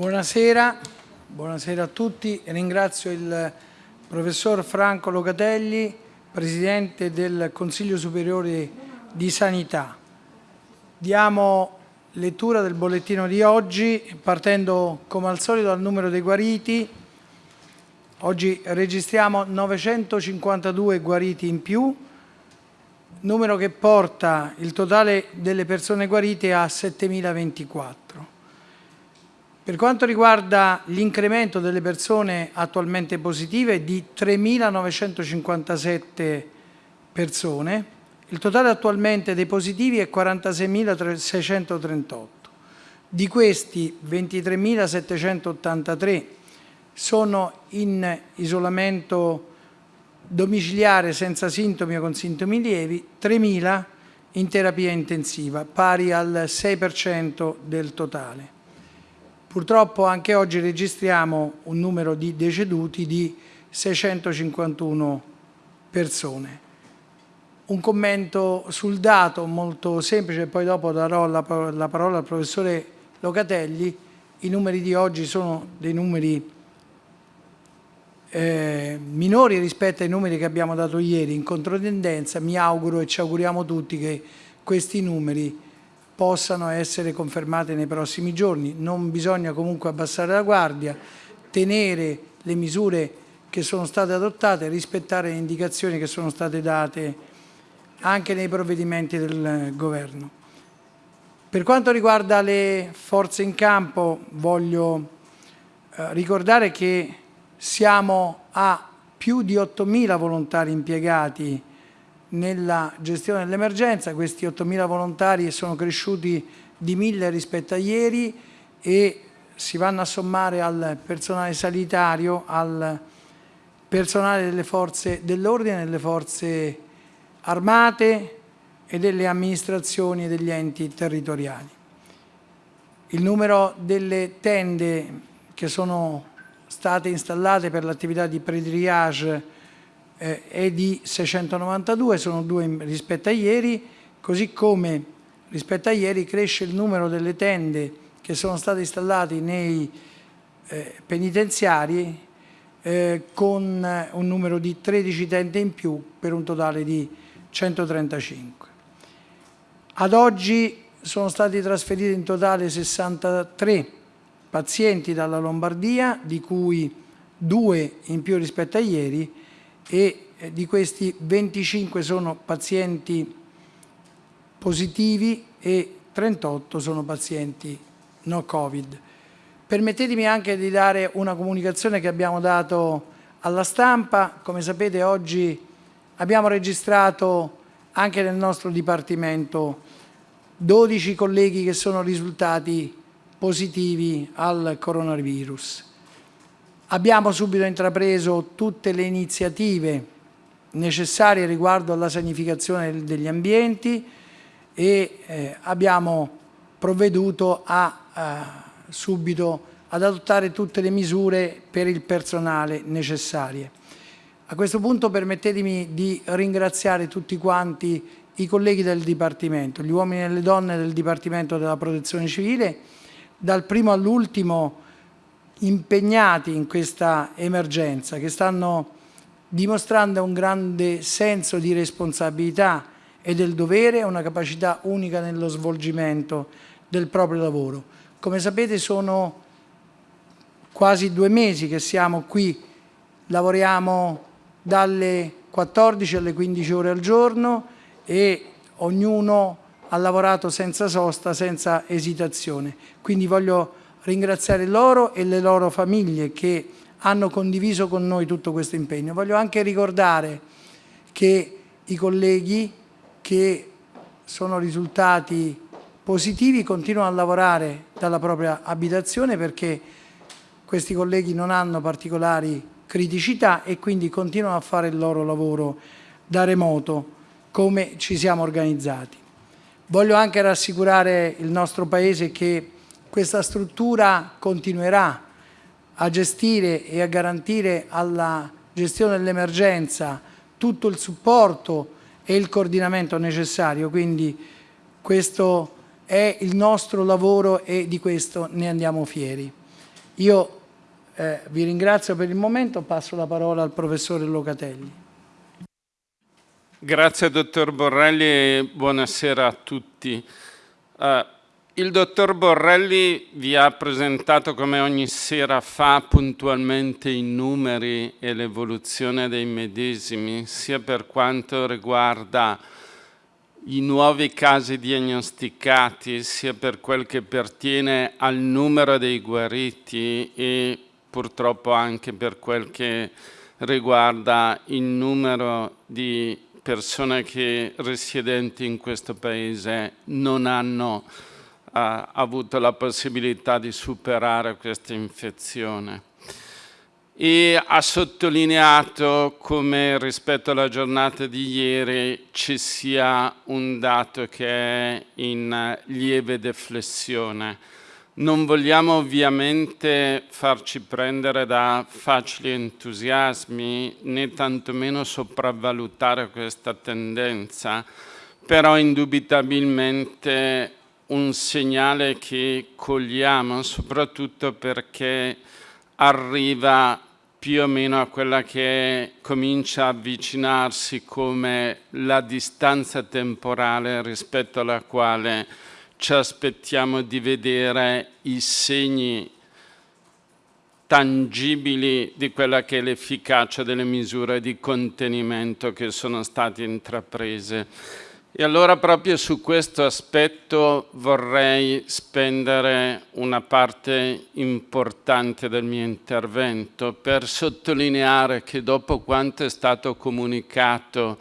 Buonasera, buonasera a tutti. Ringrazio il professor Franco Locatelli, Presidente del Consiglio Superiore di Sanità. Diamo lettura del bollettino di oggi, partendo come al solito dal numero dei guariti. Oggi registriamo 952 guariti in più, numero che porta il totale delle persone guarite a 7.024. Per quanto riguarda l'incremento delle persone attualmente positive di 3.957 persone, il totale attualmente dei positivi è 46.638. Di questi 23.783 sono in isolamento domiciliare senza sintomi o con sintomi lievi, 3.000 in terapia intensiva, pari al 6% del totale. Purtroppo anche oggi registriamo un numero di deceduti di 651 persone. Un commento sul dato molto semplice, poi dopo darò la, la parola al professore Locatelli. I numeri di oggi sono dei numeri eh, minori rispetto ai numeri che abbiamo dato ieri in controtendenza. Mi auguro e ci auguriamo tutti che questi numeri possano essere confermate nei prossimi giorni. Non bisogna comunque abbassare la guardia, tenere le misure che sono state adottate, rispettare le indicazioni che sono state date anche nei provvedimenti del Governo. Per quanto riguarda le forze in campo voglio eh, ricordare che siamo a più di 8.000 volontari impiegati nella gestione dell'emergenza, questi 8.000 volontari sono cresciuti di 1.000 rispetto a ieri e si vanno a sommare al personale sanitario, al personale delle forze dell'ordine, delle forze armate e delle amministrazioni e degli enti territoriali. Il numero delle tende che sono state installate per l'attività di pre-triage eh, è di 692, sono due rispetto a ieri, così come rispetto a ieri cresce il numero delle tende che sono state installate nei eh, penitenziari eh, con un numero di 13 tende in più per un totale di 135. Ad oggi sono stati trasferiti in totale 63 pazienti dalla Lombardia, di cui due in più rispetto a ieri, e eh, di questi 25 sono pazienti positivi e 38 sono pazienti no Covid. Permettetemi anche di dare una comunicazione che abbiamo dato alla stampa. Come sapete oggi abbiamo registrato anche nel nostro Dipartimento 12 colleghi che sono risultati positivi al coronavirus. Abbiamo subito intrapreso tutte le iniziative necessarie riguardo alla sanificazione degli ambienti e eh, abbiamo provveduto a, eh, subito ad adottare tutte le misure per il personale necessarie. A questo punto permettetemi di ringraziare tutti quanti i colleghi del Dipartimento, gli uomini e le donne del Dipartimento della Protezione Civile, dal primo all'ultimo impegnati in questa emergenza, che stanno dimostrando un grande senso di responsabilità e del dovere una capacità unica nello svolgimento del proprio lavoro. Come sapete sono quasi due mesi che siamo qui, lavoriamo dalle 14 alle 15 ore al giorno e ognuno ha lavorato senza sosta, senza esitazione. Quindi voglio ringraziare loro e le loro famiglie che hanno condiviso con noi tutto questo impegno. Voglio anche ricordare che i colleghi che sono risultati positivi continuano a lavorare dalla propria abitazione perché questi colleghi non hanno particolari criticità e quindi continuano a fare il loro lavoro da remoto come ci siamo organizzati. Voglio anche rassicurare il nostro Paese che questa struttura continuerà a gestire e a garantire alla gestione dell'emergenza tutto il supporto e il coordinamento necessario, quindi questo è il nostro lavoro e di questo ne andiamo fieri. Io eh, vi ringrazio per il momento, passo la parola al professore Locatelli. Grazie dottor Borrelli e buonasera a tutti. Uh, il dottor Borrelli vi ha presentato come ogni sera fa puntualmente i numeri e l'evoluzione dei medesimi, sia per quanto riguarda i nuovi casi diagnosticati, sia per quel che pertiene al numero dei guariti e purtroppo anche per quel che riguarda il numero di persone che residenti in questo paese non hanno ha avuto la possibilità di superare questa infezione e ha sottolineato come rispetto alla giornata di ieri ci sia un dato che è in lieve deflessione. Non vogliamo ovviamente farci prendere da facili entusiasmi né tantomeno sopravvalutare questa tendenza, però indubitabilmente un segnale che cogliamo soprattutto perché arriva più o meno a quella che comincia a avvicinarsi come la distanza temporale rispetto alla quale ci aspettiamo di vedere i segni tangibili di quella che è l'efficacia delle misure di contenimento che sono state intraprese. E allora proprio su questo aspetto vorrei spendere una parte importante del mio intervento per sottolineare che dopo quanto è stato comunicato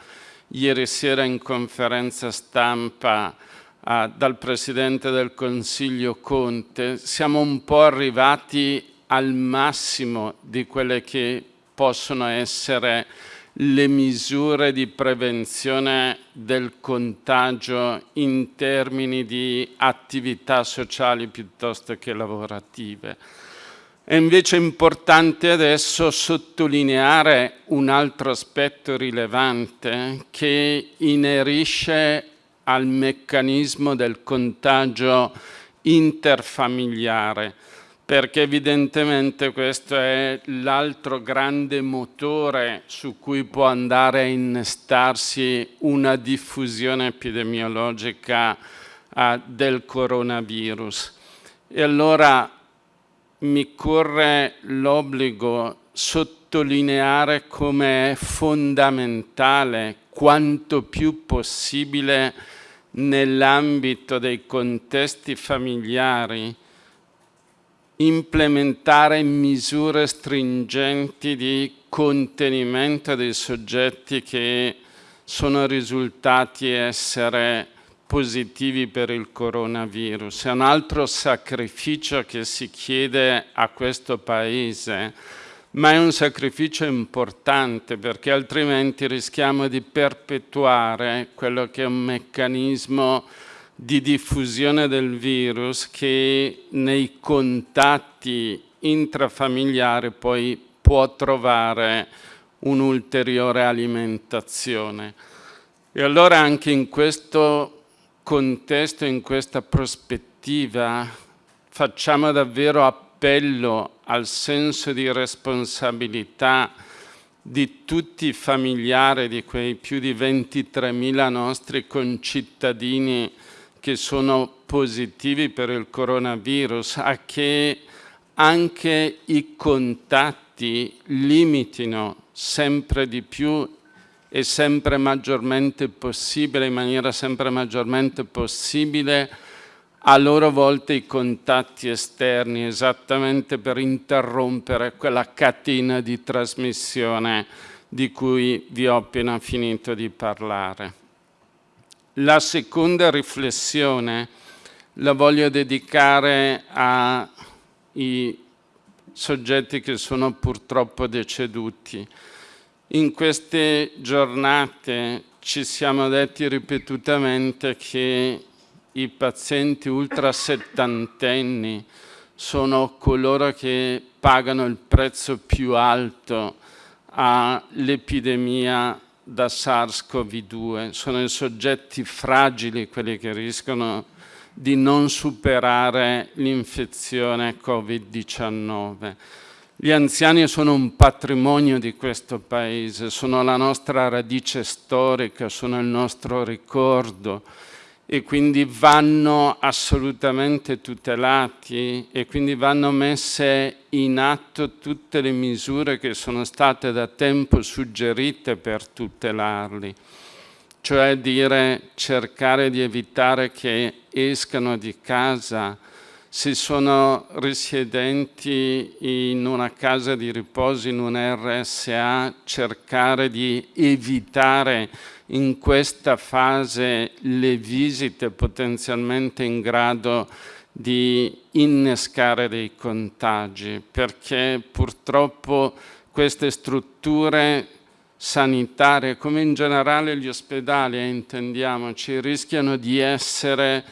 ieri sera in conferenza stampa eh, dal Presidente del Consiglio Conte, siamo un po' arrivati al massimo di quelle che possono essere le misure di prevenzione del contagio in termini di attività sociali piuttosto che lavorative. È invece importante adesso sottolineare un altro aspetto rilevante che inerisce al meccanismo del contagio interfamiliare perché evidentemente questo è l'altro grande motore su cui può andare a innestarsi una diffusione epidemiologica uh, del coronavirus. E allora mi corre l'obbligo sottolineare come è fondamentale quanto più possibile nell'ambito dei contesti familiari implementare misure stringenti di contenimento dei soggetti che sono risultati essere positivi per il coronavirus. È un altro sacrificio che si chiede a questo Paese, ma è un sacrificio importante perché altrimenti rischiamo di perpetuare quello che è un meccanismo di diffusione del virus che nei contatti intrafamiliari poi può trovare un'ulteriore alimentazione. E allora anche in questo contesto, in questa prospettiva, facciamo davvero appello al senso di responsabilità di tutti i familiari di quei più di 23.000 nostri concittadini che sono positivi per il coronavirus a che anche i contatti limitino sempre di più e sempre maggiormente possibile, in maniera sempre maggiormente possibile, a loro volta i contatti esterni, esattamente per interrompere quella catena di trasmissione di cui vi ho appena finito di parlare. La seconda riflessione la voglio dedicare ai soggetti che sono purtroppo deceduti. In queste giornate ci siamo detti ripetutamente che i pazienti ultra settantenni sono coloro che pagano il prezzo più alto all'epidemia da SARS-CoV-2, sono i soggetti fragili quelli che rischiano di non superare l'infezione Covid-19. Gli anziani sono un patrimonio di questo Paese, sono la nostra radice storica, sono il nostro ricordo e quindi vanno assolutamente tutelati e quindi vanno messe in atto tutte le misure che sono state da tempo suggerite per tutelarli, cioè dire cercare di evitare che escano di casa, se sono risiedenti in una casa di riposo, in un RSA, cercare di evitare in questa fase le visite potenzialmente in grado di innescare dei contagi, perché purtroppo queste strutture sanitarie, come in generale gli ospedali, eh, intendiamoci, rischiano di essere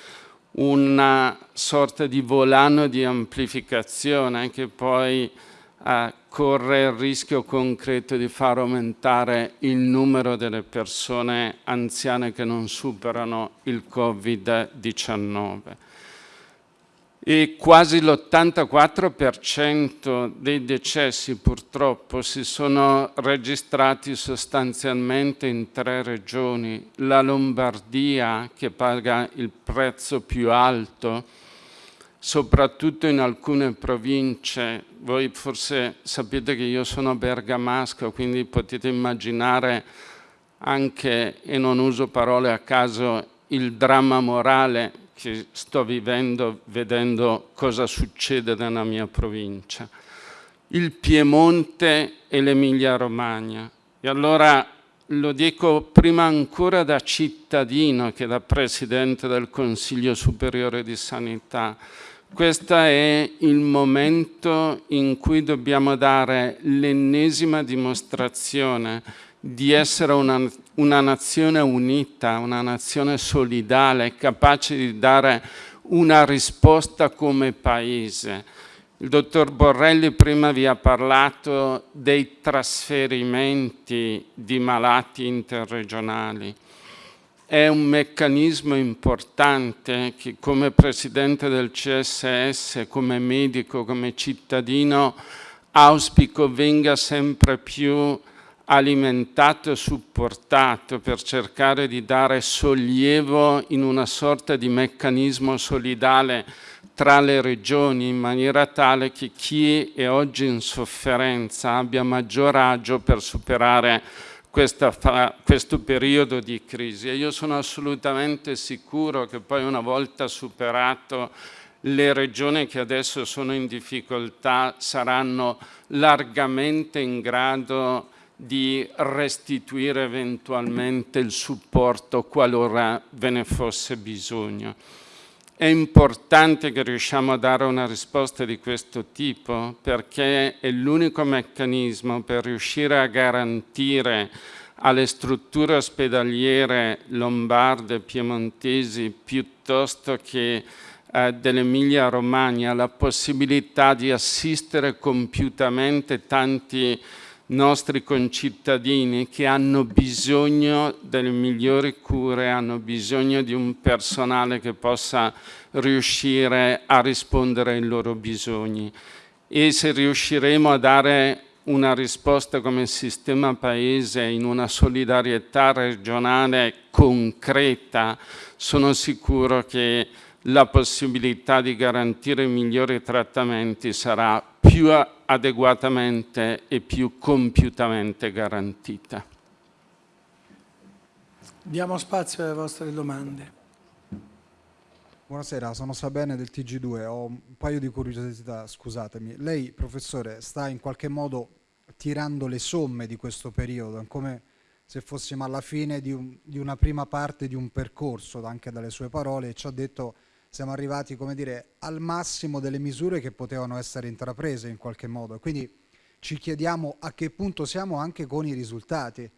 una sorta di volano di amplificazione che poi eh, corre il rischio concreto di far aumentare il numero delle persone anziane che non superano il Covid-19 e quasi l'84% dei decessi purtroppo si sono registrati sostanzialmente in tre regioni, la Lombardia che paga il prezzo più alto, soprattutto in alcune province, voi forse sapete che io sono bergamasco, quindi potete immaginare anche, e non uso parole a caso, il dramma morale che sto vivendo vedendo cosa succede nella mia provincia. Il Piemonte e l'Emilia Romagna. E allora lo dico prima ancora da cittadino che da Presidente del Consiglio Superiore di Sanità. Questo è il momento in cui dobbiamo dare l'ennesima dimostrazione di essere una, una nazione unita, una nazione solidale, capace di dare una risposta come Paese. Il dottor Borrelli prima vi ha parlato dei trasferimenti di malati interregionali. È un meccanismo importante che come Presidente del CSS, come medico, come cittadino, auspico venga sempre più alimentato e supportato per cercare di dare sollievo in una sorta di meccanismo solidale tra le regioni in maniera tale che chi è oggi in sofferenza abbia maggior agio per superare questa, questo periodo di crisi e io sono assolutamente sicuro che poi una volta superato le regioni che adesso sono in difficoltà saranno largamente in grado di restituire eventualmente il supporto qualora ve ne fosse bisogno. È importante che riusciamo a dare una risposta di questo tipo perché è l'unico meccanismo per riuscire a garantire alle strutture ospedaliere lombarde, piemontesi, piuttosto che eh, dell'Emilia Romagna la possibilità di assistere compiutamente tanti nostri concittadini che hanno bisogno delle migliori cure, hanno bisogno di un personale che possa riuscire a rispondere ai loro bisogni. E se riusciremo a dare una risposta come sistema paese in una solidarietà regionale concreta, sono sicuro che la possibilità di garantire migliori trattamenti sarà più adeguatamente e più compiutamente garantita. Diamo spazio alle vostre domande. Buonasera, sono Sabene del TG2, ho un paio di curiosità, scusatemi. Lei, professore, sta in qualche modo tirando le somme di questo periodo, come se fossimo alla fine di, un, di una prima parte di un percorso, anche dalle sue parole, e ci ha detto siamo arrivati come dire, al massimo delle misure che potevano essere intraprese in qualche modo. Quindi ci chiediamo a che punto siamo anche con i risultati,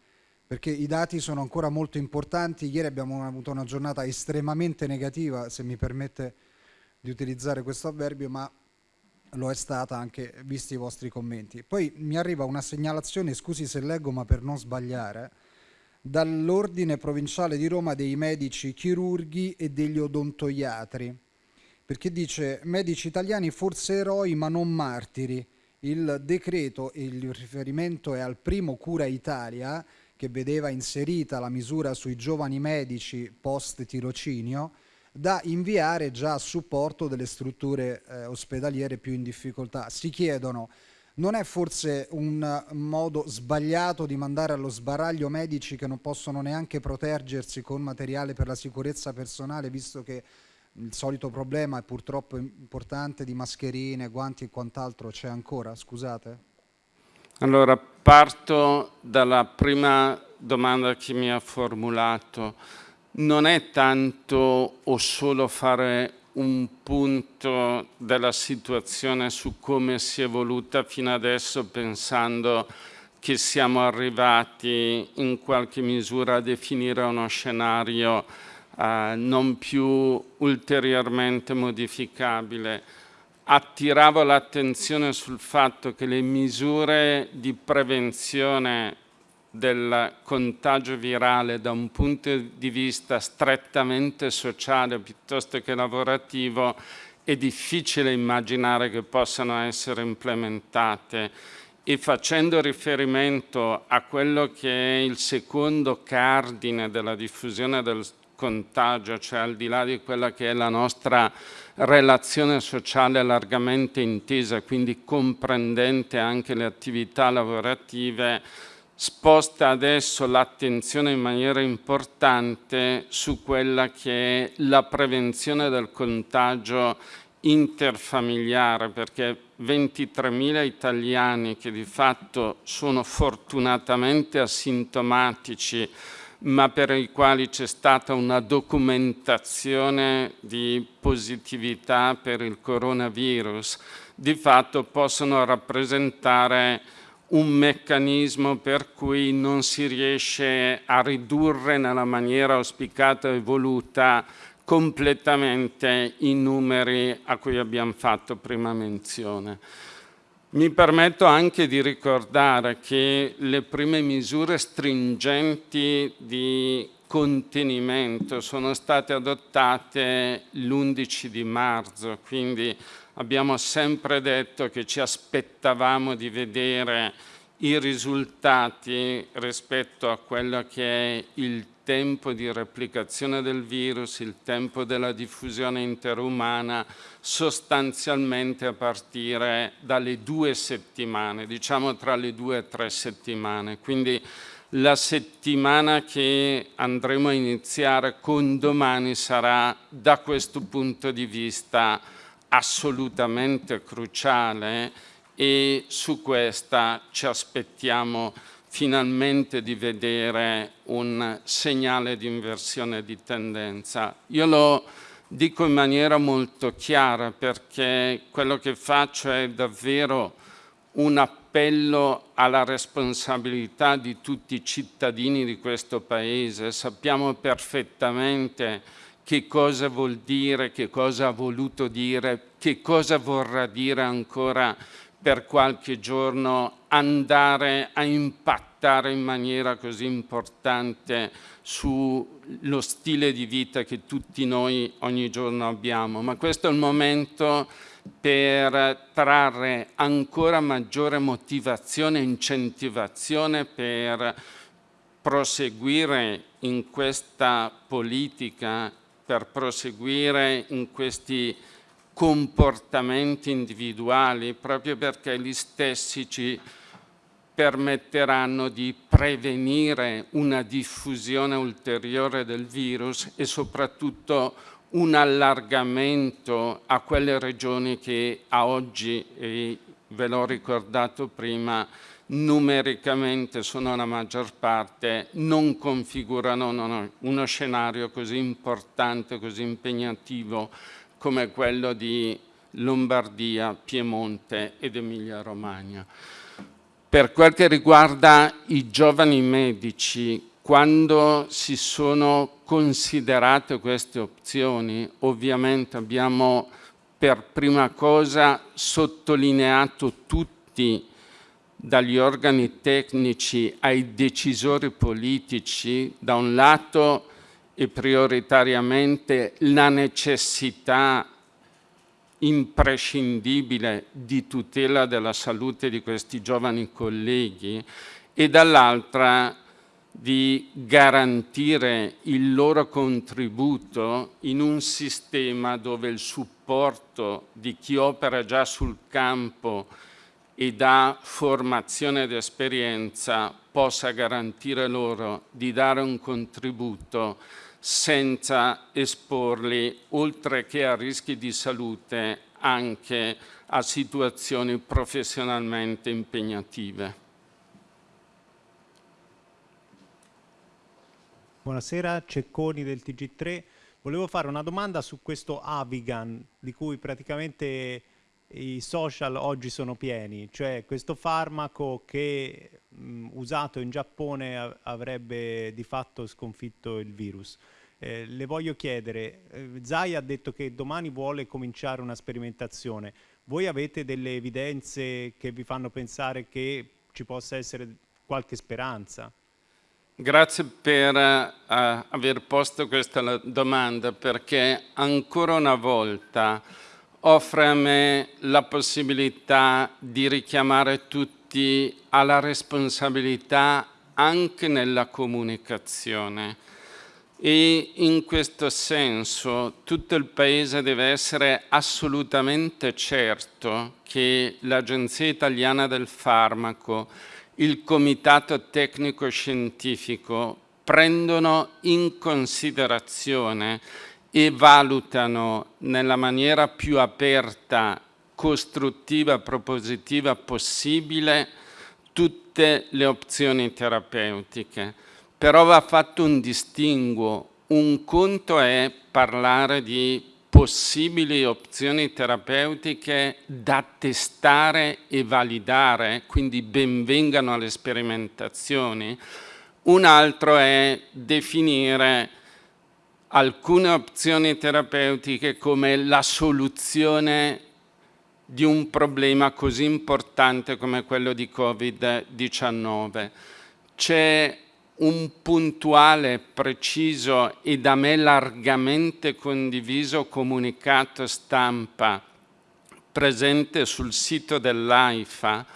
perché i dati sono ancora molto importanti. Ieri abbiamo avuto una giornata estremamente negativa, se mi permette di utilizzare questo avverbio, ma lo è stata anche visti i vostri commenti. Poi mi arriva una segnalazione, scusi se leggo ma per non sbagliare, dall'Ordine Provinciale di Roma dei medici chirurghi e degli odontoiatri, perché dice medici italiani forse eroi ma non martiri. Il decreto il riferimento è al primo Cura Italia che vedeva inserita la misura sui giovani medici post tirocinio da inviare già a supporto delle strutture eh, ospedaliere più in difficoltà. Si chiedono non è forse un modo sbagliato di mandare allo sbaraglio medici che non possono neanche proteggersi con materiale per la sicurezza personale, visto che il solito problema è purtroppo importante di mascherine, guanti e quant'altro c'è ancora? Scusate. Allora, parto dalla prima domanda che mi ha formulato. Non è tanto o solo fare un punto della situazione su come si è evoluta fino adesso pensando che siamo arrivati in qualche misura a definire uno scenario eh, non più ulteriormente modificabile. Attiravo l'attenzione sul fatto che le misure di prevenzione del contagio virale da un punto di vista strettamente sociale piuttosto che lavorativo è difficile immaginare che possano essere implementate. E facendo riferimento a quello che è il secondo cardine della diffusione del contagio, cioè al di là di quella che è la nostra relazione sociale largamente intesa, quindi comprendente anche le attività lavorative, sposta adesso l'attenzione in maniera importante su quella che è la prevenzione del contagio interfamiliare, perché 23.000 italiani che di fatto sono fortunatamente asintomatici, ma per i quali c'è stata una documentazione di positività per il coronavirus, di fatto possono rappresentare un meccanismo per cui non si riesce a ridurre nella maniera auspicata e voluta completamente i numeri a cui abbiamo fatto prima menzione. Mi permetto anche di ricordare che le prime misure stringenti di contenimento sono state adottate l'11 di marzo, quindi abbiamo sempre detto che ci aspettavamo di vedere i risultati rispetto a quello che è il tempo di replicazione del virus, il tempo della diffusione interumana, sostanzialmente a partire dalle due settimane, diciamo tra le due e tre settimane. Quindi la settimana che andremo a iniziare con domani sarà da questo punto di vista assolutamente cruciale e su questa ci aspettiamo finalmente di vedere un segnale di inversione di tendenza. Io lo dico in maniera molto chiara perché quello che faccio è davvero un appello alla responsabilità di tutti i cittadini di questo Paese. Sappiamo perfettamente che cosa vuol dire, che cosa ha voluto dire, che cosa vorrà dire ancora per qualche giorno andare a impattare in maniera così importante sullo stile di vita che tutti noi ogni giorno abbiamo. Ma questo è il momento per trarre ancora maggiore motivazione e incentivazione per proseguire in questa politica per proseguire in questi comportamenti individuali proprio perché gli stessi ci permetteranno di prevenire una diffusione ulteriore del virus e soprattutto un allargamento a quelle regioni che a oggi, e ve l'ho ricordato prima, numericamente sono la maggior parte, non configurano uno scenario così importante, così impegnativo come quello di Lombardia, Piemonte ed Emilia-Romagna. Per quel che riguarda i giovani medici, quando si sono considerate queste opzioni, ovviamente abbiamo per prima cosa sottolineato tutti dagli organi tecnici ai decisori politici, da un lato e prioritariamente la necessità imprescindibile di tutela della salute di questi giovani colleghi e dall'altra di garantire il loro contributo in un sistema dove il supporto di chi opera già sul campo e dà formazione ed esperienza possa garantire loro di dare un contributo senza esporli, oltre che a rischi di salute, anche a situazioni professionalmente impegnative. Buonasera, Cecconi del TG3. Volevo fare una domanda su questo Avigan, di cui praticamente i social oggi sono pieni, cioè questo farmaco che mh, usato in Giappone avrebbe di fatto sconfitto il virus. Eh, le voglio chiedere, eh, Zai ha detto che domani vuole cominciare una sperimentazione, voi avete delle evidenze che vi fanno pensare che ci possa essere qualche speranza? Grazie per uh, aver posto questa domanda perché ancora una volta offre a me la possibilità di richiamare tutti alla responsabilità anche nella comunicazione. E in questo senso tutto il Paese deve essere assolutamente certo che l'Agenzia Italiana del Farmaco il Comitato Tecnico Scientifico prendono in considerazione e valutano nella maniera più aperta, costruttiva, propositiva possibile tutte le opzioni terapeutiche. Però va fatto un distinguo. Un conto è parlare di possibili opzioni terapeutiche da testare e validare, quindi benvengano alle sperimentazioni. Un altro è definire alcune opzioni terapeutiche come la soluzione di un problema così importante come quello di Covid-19. C'è un puntuale, preciso e da me largamente condiviso comunicato stampa presente sul sito dell'AIFA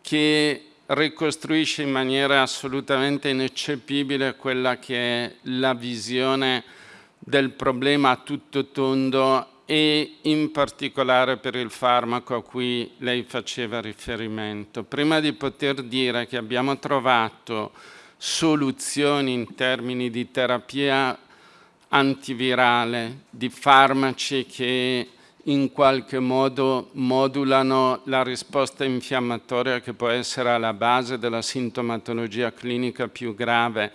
che ricostruisce in maniera assolutamente ineccepibile quella che è la visione del problema a tutto tondo e in particolare per il farmaco a cui lei faceva riferimento. Prima di poter dire che abbiamo trovato soluzioni in termini di terapia antivirale, di farmaci che in qualche modo modulano la risposta infiammatoria che può essere alla base della sintomatologia clinica più grave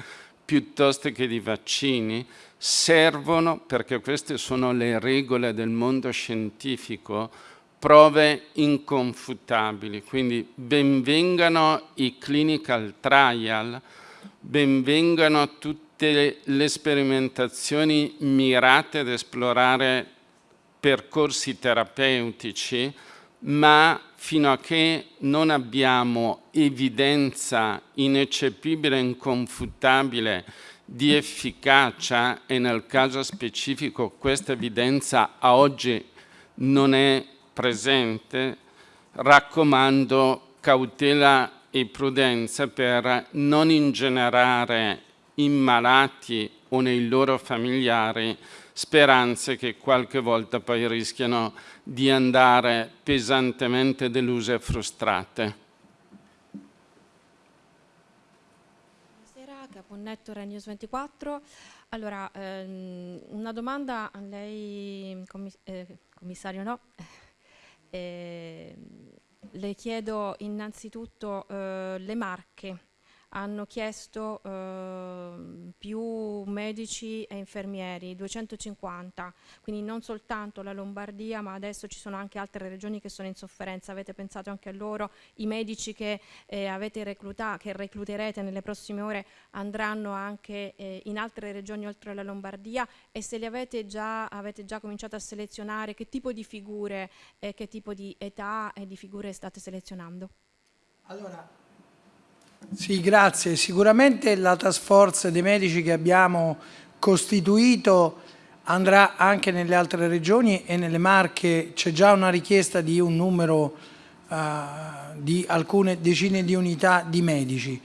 piuttosto che di vaccini, servono, perché queste sono le regole del mondo scientifico, prove inconfutabili. Quindi benvengano i clinical trial, benvengano tutte le sperimentazioni mirate ad esplorare percorsi terapeutici, ma fino a che non abbiamo evidenza ineccepibile e inconfutabile di efficacia e nel caso specifico questa evidenza a oggi non è presente, raccomando cautela e prudenza per non ingenerare in malati o nei loro familiari speranze che qualche volta poi rischiano di andare pesantemente deluse e frustrate. Buonasera, Caponnetto News 24. Allora, ehm, una domanda a lei, commiss eh, commissario no, eh, le chiedo innanzitutto eh, le marche hanno chiesto eh, più medici e infermieri, 250, quindi non soltanto la Lombardia ma adesso ci sono anche altre regioni che sono in sofferenza, avete pensato anche a loro, i medici che, eh, avete reclutato, che recluterete nelle prossime ore andranno anche eh, in altre regioni oltre alla Lombardia? E se li avete già, avete già cominciato a selezionare, che tipo di figure, che tipo di età e di figure state selezionando? Allora, sì, grazie. Sicuramente la task force dei medici che abbiamo costituito andrà anche nelle altre regioni e nelle Marche c'è già una richiesta di un numero uh, di alcune decine di unità di medici.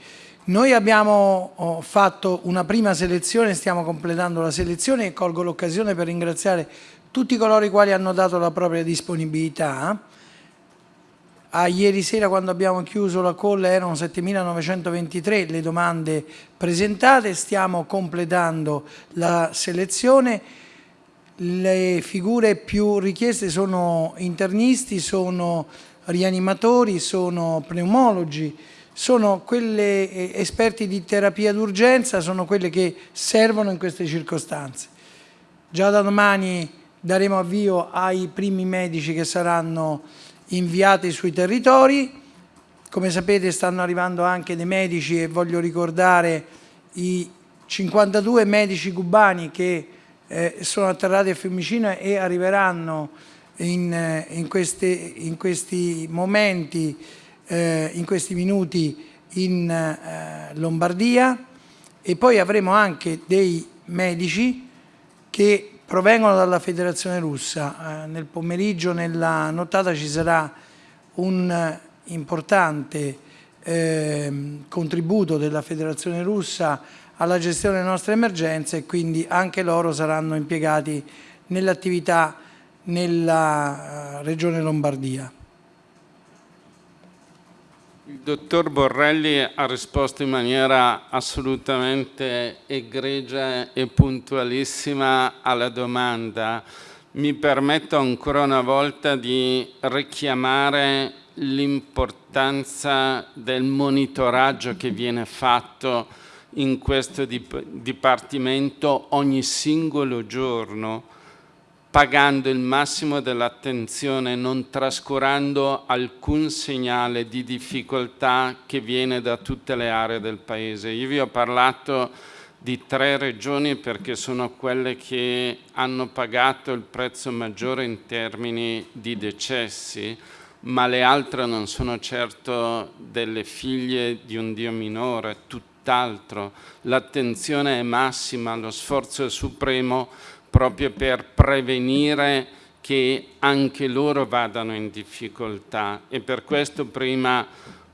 Noi abbiamo oh, fatto una prima selezione, stiamo completando la selezione e colgo l'occasione per ringraziare tutti coloro i quali hanno dato la propria disponibilità. A ieri sera quando abbiamo chiuso la call erano 7.923 le domande presentate, stiamo completando la selezione. Le figure più richieste sono internisti, sono rianimatori, sono pneumologi, sono quelle eh, esperti di terapia d'urgenza, sono quelle che servono in queste circostanze. Già da domani daremo avvio ai primi medici che saranno inviati sui territori. Come sapete stanno arrivando anche dei medici e voglio ricordare i 52 medici cubani che eh, sono atterrati a Fiumicino e arriveranno in, eh, in, queste, in questi momenti eh, in questi minuti in eh, Lombardia e poi avremo anche dei medici che provengono dalla federazione russa. Eh, nel pomeriggio, nella nottata ci sarà un importante ehm, contributo della federazione russa alla gestione delle nostre emergenze e quindi anche loro saranno impiegati nell'attività nella eh, regione Lombardia. Il dottor Borrelli ha risposto in maniera assolutamente egregia e puntualissima alla domanda. Mi permetto ancora una volta di richiamare l'importanza del monitoraggio che viene fatto in questo dipartimento ogni singolo giorno pagando il massimo dell'attenzione, non trascurando alcun segnale di difficoltà che viene da tutte le aree del Paese. Io vi ho parlato di tre regioni perché sono quelle che hanno pagato il prezzo maggiore in termini di decessi, ma le altre non sono certo delle figlie di un Dio minore, tutt'altro. L'attenzione è massima, lo sforzo è supremo proprio per prevenire che anche loro vadano in difficoltà e per questo prima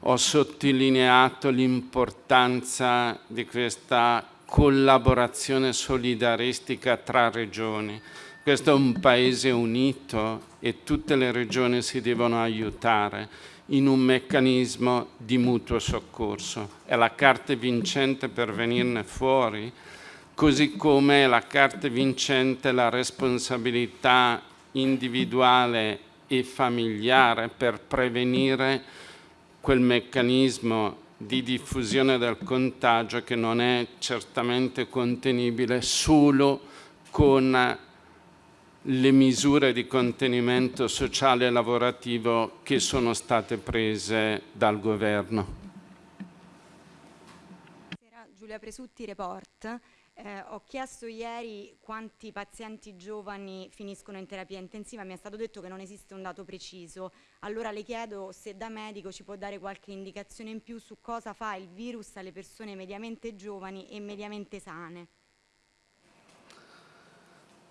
ho sottolineato l'importanza di questa collaborazione solidaristica tra regioni. Questo è un paese unito e tutte le regioni si devono aiutare in un meccanismo di mutuo soccorso. È la carta vincente per venirne fuori così come la carta vincente la responsabilità individuale e familiare per prevenire quel meccanismo di diffusione del contagio che non è certamente contenibile solo con le misure di contenimento sociale e lavorativo che sono state prese dal governo. Giulia Presutti, Report. Eh, ho chiesto ieri quanti pazienti giovani finiscono in terapia intensiva, mi è stato detto che non esiste un dato preciso. Allora le chiedo se da medico ci può dare qualche indicazione in più su cosa fa il virus alle persone mediamente giovani e mediamente sane.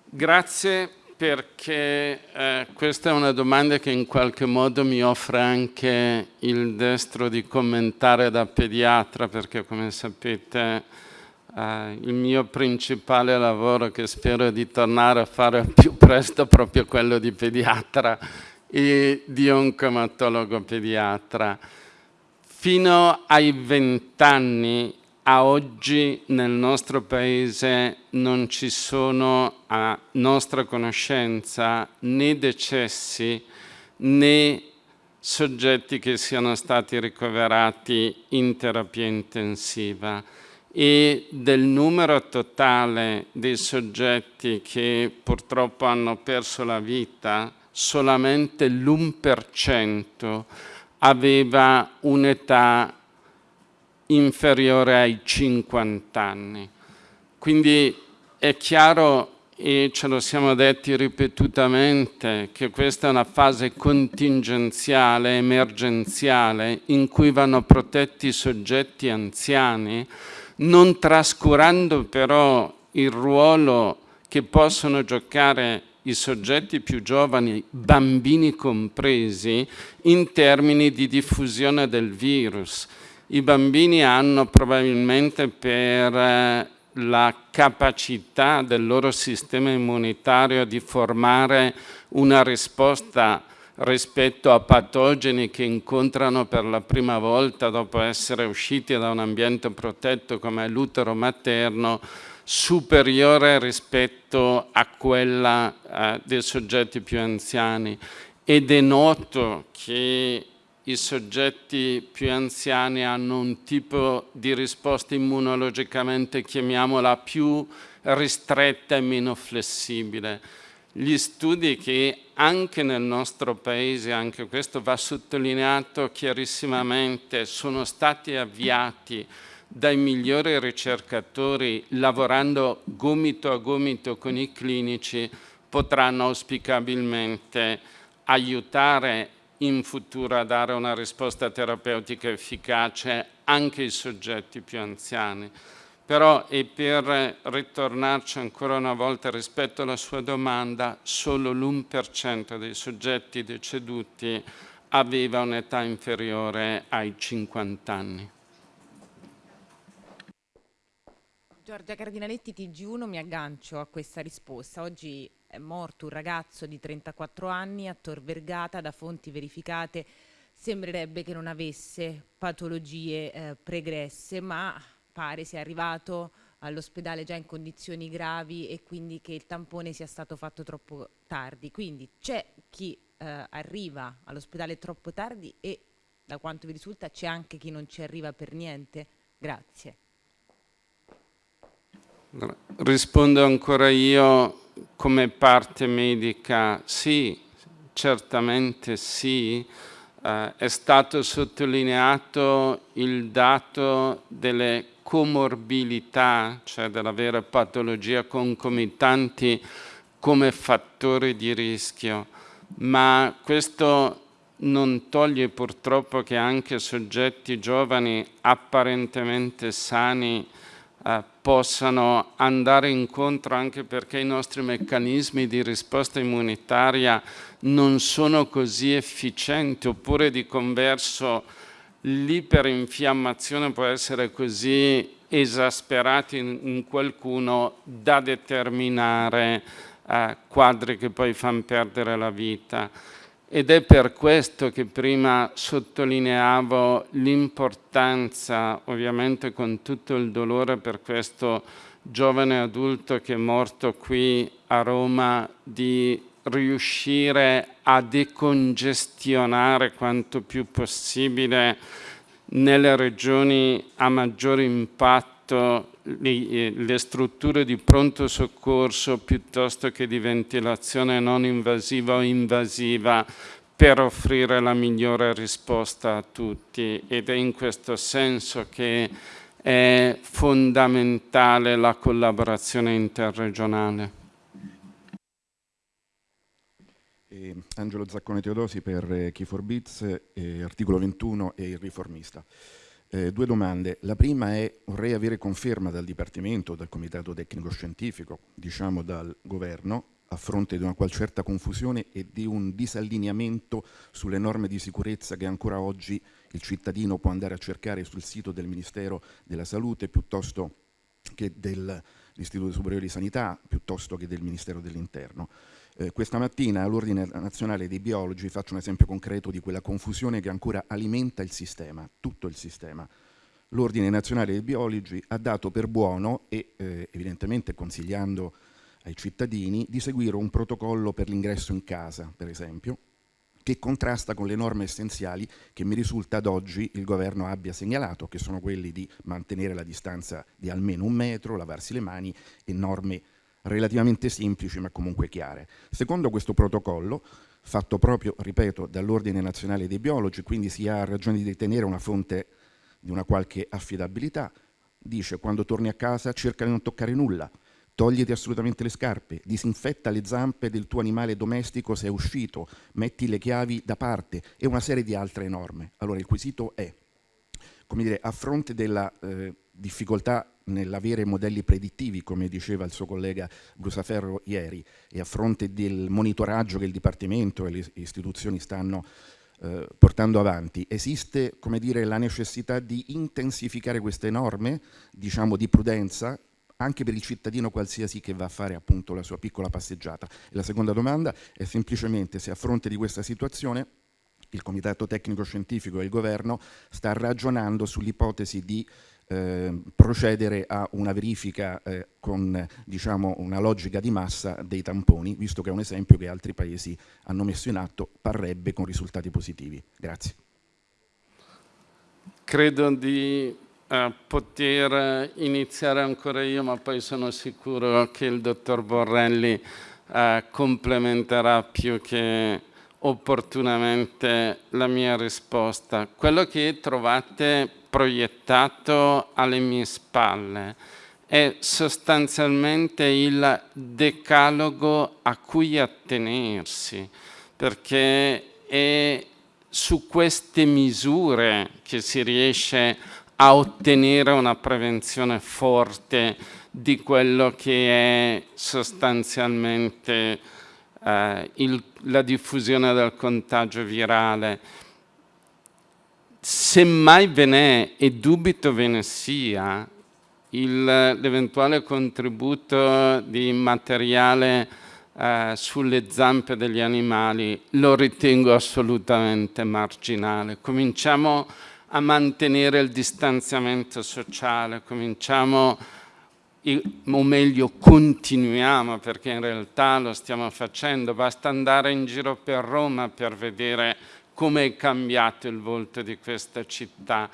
Grazie perché eh, questa è una domanda che in qualche modo mi offre anche il destro di commentare da pediatra perché come sapete Uh, il mio principale lavoro che spero di tornare a fare più presto è proprio quello di pediatra e di oncomatologo pediatra. Fino ai vent'anni a oggi nel nostro paese non ci sono a nostra conoscenza né decessi né soggetti che siano stati ricoverati in terapia intensiva e del numero totale dei soggetti che purtroppo hanno perso la vita, solamente l'1% aveva un'età inferiore ai 50 anni. Quindi è chiaro e ce lo siamo detti ripetutamente che questa è una fase contingenziale, emergenziale, in cui vanno protetti i soggetti anziani, non trascurando però il ruolo che possono giocare i soggetti più giovani, bambini compresi, in termini di diffusione del virus. I bambini hanno probabilmente per eh, la capacità del loro sistema immunitario di formare una risposta rispetto a patogeni che incontrano per la prima volta dopo essere usciti da un ambiente protetto come l'utero materno superiore rispetto a quella eh, dei soggetti più anziani ed è noto che i soggetti più anziani hanno un tipo di risposta immunologicamente, chiamiamola, più ristretta e meno flessibile. Gli studi che anche nel nostro paese, anche questo va sottolineato chiarissimamente, sono stati avviati dai migliori ricercatori lavorando gomito a gomito con i clinici, potranno auspicabilmente aiutare in futuro a dare una risposta terapeutica efficace anche ai soggetti più anziani. Però, e per ritornarci ancora una volta rispetto alla sua domanda, solo l'1% dei soggetti deceduti aveva un'età inferiore ai 50 anni. Giorgia Cardinaletti, TG1, mi aggancio a questa risposta. Oggi è morto un ragazzo di 34 anni a Tor Vergata da fonti verificate. Sembrerebbe che non avesse patologie eh, pregresse, ma pare sia arrivato all'ospedale già in condizioni gravi e quindi che il tampone sia stato fatto troppo tardi. Quindi c'è chi eh, arriva all'ospedale troppo tardi e da quanto vi risulta c'è anche chi non ci arriva per niente? Grazie. Rispondo ancora io come parte medica, sì, certamente sì, eh, è stato sottolineato il dato delle comorbilità, cioè della vera patologia concomitanti come fattori di rischio, ma questo non toglie purtroppo che anche soggetti giovani apparentemente sani eh, possano andare incontro anche perché i nostri meccanismi di risposta immunitaria non sono così efficienti oppure di converso l'iperinfiammazione può essere così esasperata in, qualcuno da determinare eh, quadri che poi fanno perdere la vita. Ed è per questo che prima sottolineavo l'importanza, ovviamente con tutto il dolore per questo giovane adulto che è morto qui a Roma, di riuscire a decongestionare quanto più possibile nelle regioni a maggior impatto le, strutture di pronto soccorso piuttosto che di ventilazione non invasiva o invasiva per offrire la migliore risposta a tutti ed è in questo senso che è fondamentale la collaborazione interregionale. Eh, Angelo Zaccone Teodosi per eh, Key for Bits, eh, articolo 21 e il riformista. Eh, due domande. La prima è, vorrei avere conferma dal Dipartimento, dal Comitato Tecnico Scientifico, diciamo dal Governo, a fronte di una qual certa confusione e di un disallineamento sulle norme di sicurezza che ancora oggi il cittadino può andare a cercare sul sito del Ministero della Salute piuttosto che dell'Istituto Superiore di Sanità, piuttosto che del Ministero dell'Interno. Eh, questa mattina all'Ordine Nazionale dei Biologi faccio un esempio concreto di quella confusione che ancora alimenta il sistema, tutto il sistema. L'Ordine Nazionale dei Biologi ha dato per buono e eh, evidentemente consigliando ai cittadini di seguire un protocollo per l'ingresso in casa, per esempio, che contrasta con le norme essenziali che mi risulta ad oggi il governo abbia segnalato, che sono quelli di mantenere la distanza di almeno un metro, lavarsi le mani e norme relativamente semplici ma comunque chiare. Secondo questo protocollo, fatto proprio, ripeto, dall'Ordine Nazionale dei Biologi, quindi si ha ragione di ritenere una fonte di una qualche affidabilità, dice quando torni a casa cerca di non toccare nulla, togliti assolutamente le scarpe, disinfetta le zampe del tuo animale domestico se è uscito, metti le chiavi da parte e una serie di altre norme. Allora il quesito è, come dire, a fronte della eh, difficoltà nell'avere modelli predittivi, come diceva il suo collega Brusaferro ieri, e a fronte del monitoraggio che il Dipartimento e le istituzioni stanno eh, portando avanti, esiste come dire, la necessità di intensificare queste norme, diciamo di prudenza, anche per il cittadino qualsiasi che va a fare appunto la sua piccola passeggiata. E la seconda domanda è semplicemente se a fronte di questa situazione il Comitato Tecnico Scientifico e il Governo sta ragionando sull'ipotesi di eh, procedere a una verifica eh, con diciamo, una logica di massa dei tamponi, visto che è un esempio che altri paesi hanno messo in atto, parrebbe con risultati positivi. Grazie. Credo di eh, poter iniziare ancora io, ma poi sono sicuro che il dottor Borrelli eh, complementerà più che opportunamente la mia risposta. Quello che trovate proiettato alle mie spalle è sostanzialmente il decalogo a cui attenersi, perché è su queste misure che si riesce a ottenere una prevenzione forte di quello che è sostanzialmente eh, il, la diffusione del contagio virale se mai ve n'è, e dubito ve ne sia, l'eventuale contributo di materiale eh, sulle zampe degli animali lo ritengo assolutamente marginale. Cominciamo a mantenere il distanziamento sociale, cominciamo, o meglio continuiamo perché in realtà lo stiamo facendo, basta andare in giro per Roma per vedere come è cambiato il volto di questa città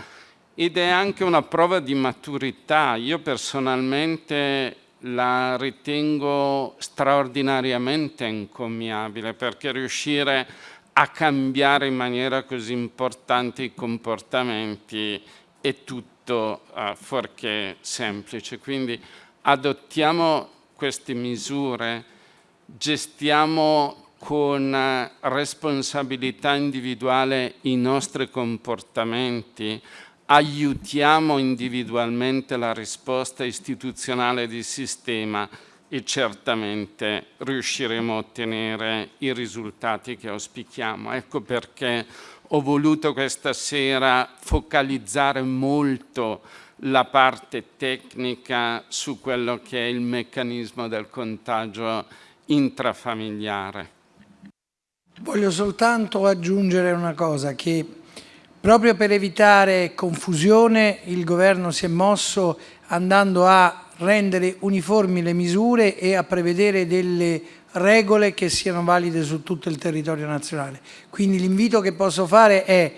ed è anche una prova di maturità. Io personalmente la ritengo straordinariamente incommiabile perché riuscire a cambiare in maniera così importante i comportamenti è tutto uh, fuorché semplice. Quindi adottiamo queste misure, gestiamo con eh, responsabilità individuale i nostri comportamenti, aiutiamo individualmente la risposta istituzionale di sistema e certamente riusciremo a ottenere i risultati che auspichiamo. Ecco perché ho voluto questa sera focalizzare molto la parte tecnica su quello che è il meccanismo del contagio intrafamiliare. Voglio soltanto aggiungere una cosa, che proprio per evitare confusione il governo si è mosso andando a rendere uniformi le misure e a prevedere delle regole che siano valide su tutto il territorio nazionale. Quindi l'invito che posso fare è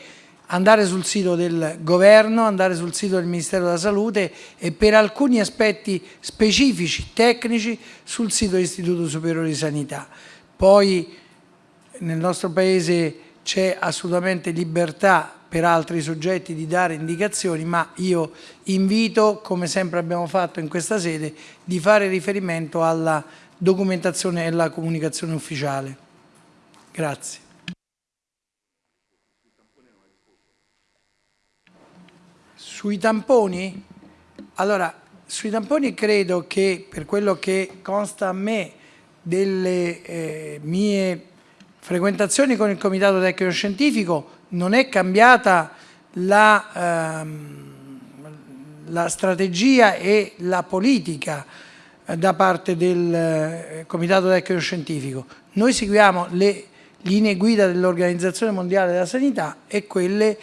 andare sul sito del governo, andare sul sito del Ministero della Salute e per alcuni aspetti specifici, tecnici, sul sito dell'Istituto Superiore di Sanità. Poi nel nostro Paese c'è assolutamente libertà per altri soggetti di dare indicazioni, ma io invito, come sempre abbiamo fatto in questa sede, di fare riferimento alla documentazione e alla comunicazione ufficiale. Grazie. Sui tamponi? Allora, sui tamponi credo che per quello che consta a me delle eh, mie frequentazioni con il Comitato Tecnico Scientifico non è cambiata la, ehm, la strategia e la politica da parte del eh, Comitato Tecnico Scientifico. Noi seguiamo le linee guida dell'Organizzazione Mondiale della Sanità e quelle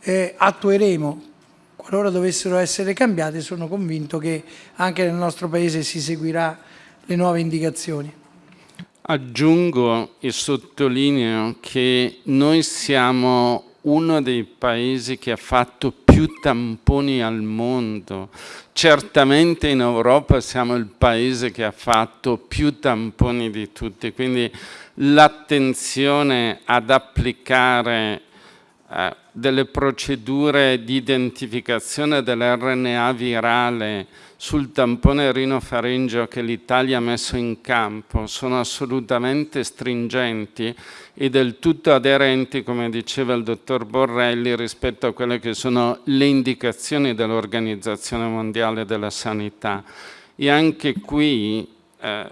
eh, attueremo. Qualora dovessero essere cambiate sono convinto che anche nel nostro Paese si seguirà le nuove indicazioni. Aggiungo e sottolineo che noi siamo uno dei paesi che ha fatto più tamponi al mondo. Certamente in Europa siamo il paese che ha fatto più tamponi di tutti, quindi l'attenzione ad applicare eh, delle procedure di identificazione dell'RNA virale sul tampone rinofaringeo che l'Italia ha messo in campo sono assolutamente stringenti e del tutto aderenti, come diceva il dottor Borrelli, rispetto a quelle che sono le indicazioni dell'Organizzazione Mondiale della Sanità. E anche qui eh,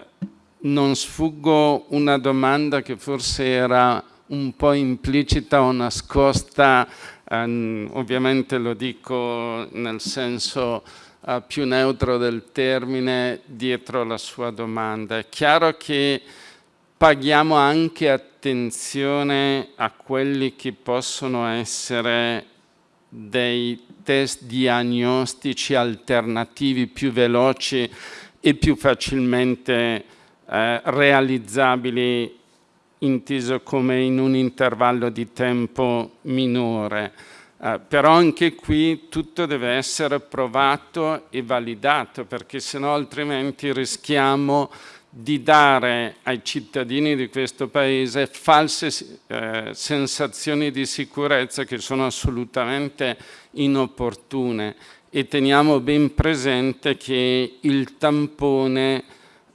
non sfuggo una domanda che forse era un po' implicita o nascosta, ehm, ovviamente lo dico nel senso eh, più neutro del termine, dietro la sua domanda. È chiaro che paghiamo anche attenzione a quelli che possono essere dei test diagnostici alternativi più veloci e più facilmente eh, realizzabili inteso come in un intervallo di tempo minore. Eh, però anche qui tutto deve essere provato e validato perché se no altrimenti rischiamo di dare ai cittadini di questo paese false eh, sensazioni di sicurezza che sono assolutamente inopportune e teniamo ben presente che il tampone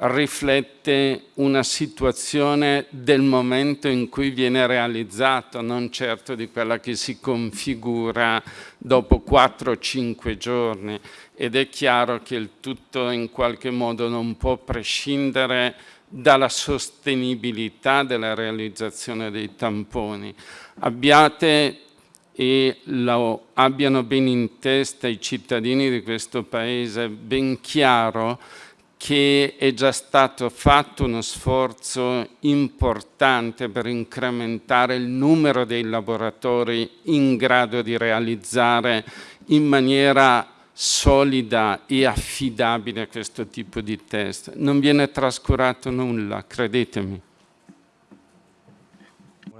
riflette una situazione del momento in cui viene realizzato, non certo di quella che si configura dopo 4-5 giorni ed è chiaro che il tutto in qualche modo non può prescindere dalla sostenibilità della realizzazione dei tamponi. Abbiate e lo abbiano ben in testa i cittadini di questo Paese, ben chiaro che è già stato fatto uno sforzo importante per incrementare il numero dei laboratori in grado di realizzare in maniera solida e affidabile questo tipo di test. Non viene trascurato nulla, credetemi.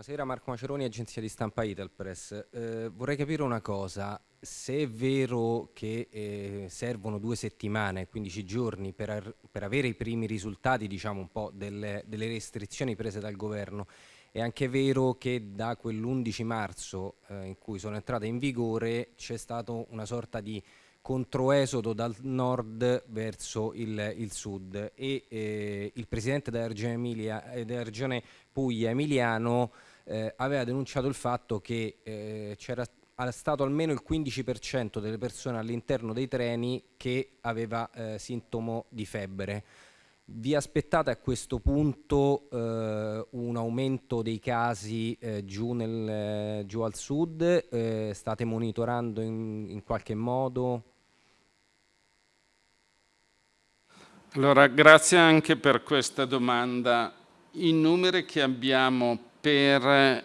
Buonasera, Marco Maceroni, agenzia di stampa Italpress. Eh, vorrei capire una cosa, se è vero che eh, servono due settimane, 15 giorni, per, per, avere i primi risultati diciamo, un po' delle, delle, restrizioni prese dal governo, è anche vero che da quell'11 marzo eh, in cui sono entrate in vigore c'è stato una sorta di controesodo dal nord verso il, il sud e eh, il presidente della regione, Emilia, eh, della regione Puglia, Emiliano, eh, aveva denunciato il fatto che eh, c'era stato almeno il 15% delle persone all'interno dei treni che aveva eh, sintomo di febbre. Vi aspettate a questo punto eh, un aumento dei casi eh, giù, nel, eh, giù, al sud? Eh, state monitorando in, in qualche modo? Allora, grazie anche per questa domanda. I numeri che abbiamo per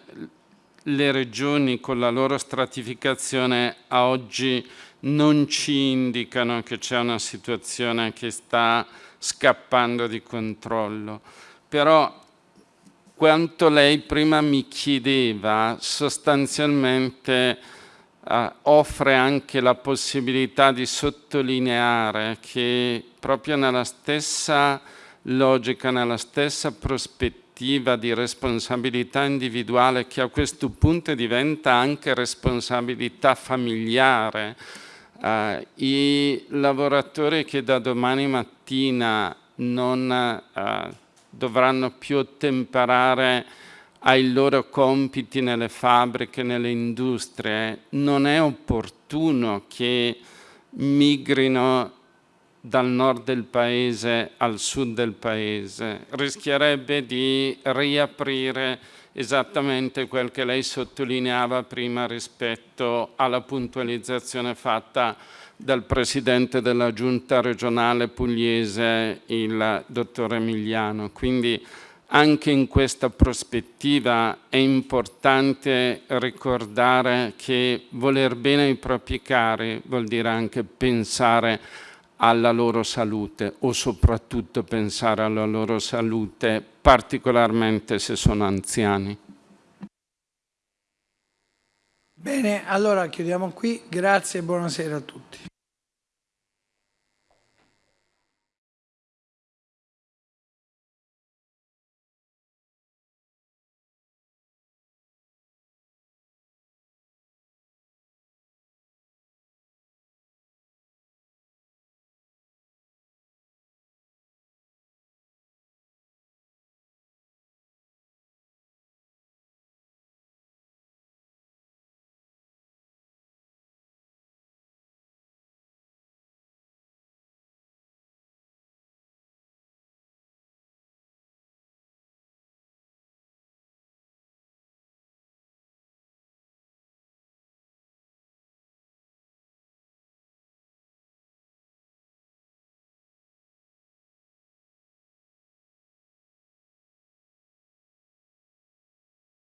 le regioni con la loro stratificazione a oggi non ci indicano che c'è una situazione che sta scappando di controllo. Però quanto lei prima mi chiedeva, sostanzialmente eh, offre anche la possibilità di sottolineare che proprio nella stessa logica, nella stessa prospettiva, prospettiva di responsabilità individuale che a questo punto diventa anche responsabilità familiare. Eh, I lavoratori che da domani mattina non eh, dovranno più ottemperare ai loro compiti nelle fabbriche, nelle industrie, non è opportuno che migrino dal nord del paese al sud del paese, rischierebbe di riaprire esattamente quel che lei sottolineava prima rispetto alla puntualizzazione fatta dal Presidente della Giunta regionale pugliese, il dottor Emiliano. Quindi anche in questa prospettiva è importante ricordare che voler bene ai propri cari vuol dire anche pensare alla loro salute o soprattutto pensare alla loro salute, particolarmente se sono anziani. Bene, allora chiudiamo qui. Grazie e buonasera a tutti.